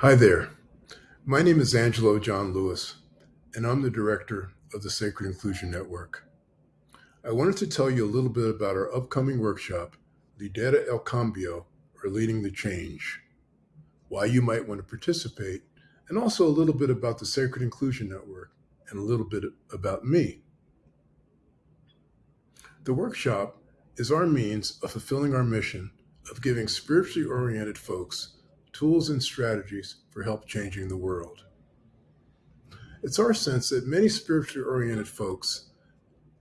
Hi there. My name is Angelo John Lewis, and I'm the director of the Sacred Inclusion Network. I wanted to tell you a little bit about our upcoming workshop, Lidera el Cambio, or Leading the Change, why you might want to participate, and also a little bit about the Sacred Inclusion Network and a little bit about me. The workshop is our means of fulfilling our mission of giving spiritually oriented folks tools and strategies for help changing the world. It's our sense that many spiritually oriented folks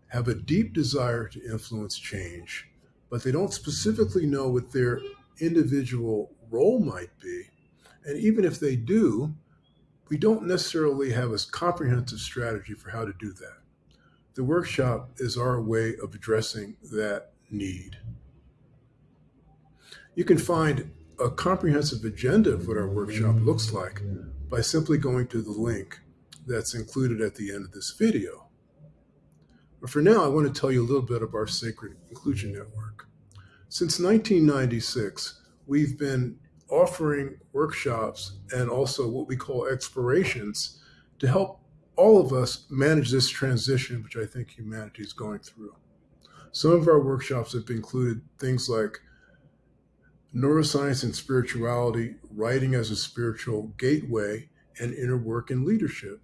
have a deep desire to influence change, but they don't specifically know what their individual role might be. And even if they do, we don't necessarily have a comprehensive strategy for how to do that. The workshop is our way of addressing that need. You can find a comprehensive agenda of what our workshop looks like by simply going to the link that's included at the end of this video. But for now, I want to tell you a little bit about our Sacred Inclusion Network. Since 1996, we've been offering workshops and also what we call explorations to help all of us manage this transition, which I think humanity is going through. Some of our workshops have included things like neuroscience and spirituality, writing as a spiritual gateway, and inner work and leadership.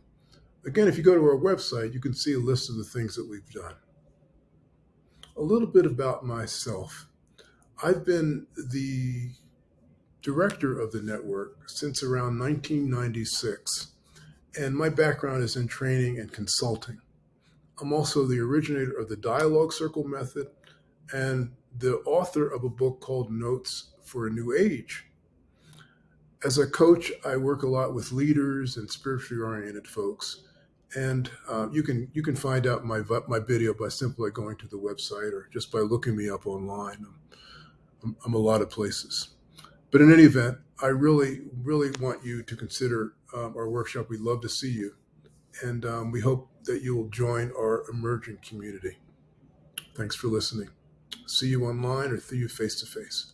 Again, if you go to our website, you can see a list of the things that we've done. A little bit about myself. I've been the director of the network since around 1996, and my background is in training and consulting. I'm also the originator of the Dialogue Circle method and the author of a book called Notes for a New Age. As a coach, I work a lot with leaders and spiritually oriented folks. And uh, you can you can find out my my video by simply going to the website or just by looking me up online. I'm, I'm a lot of places. But in any event, I really, really want you to consider um, our workshop. We'd love to see you. And um, we hope that you will join our emerging community. Thanks for listening. See you online or see you face to face.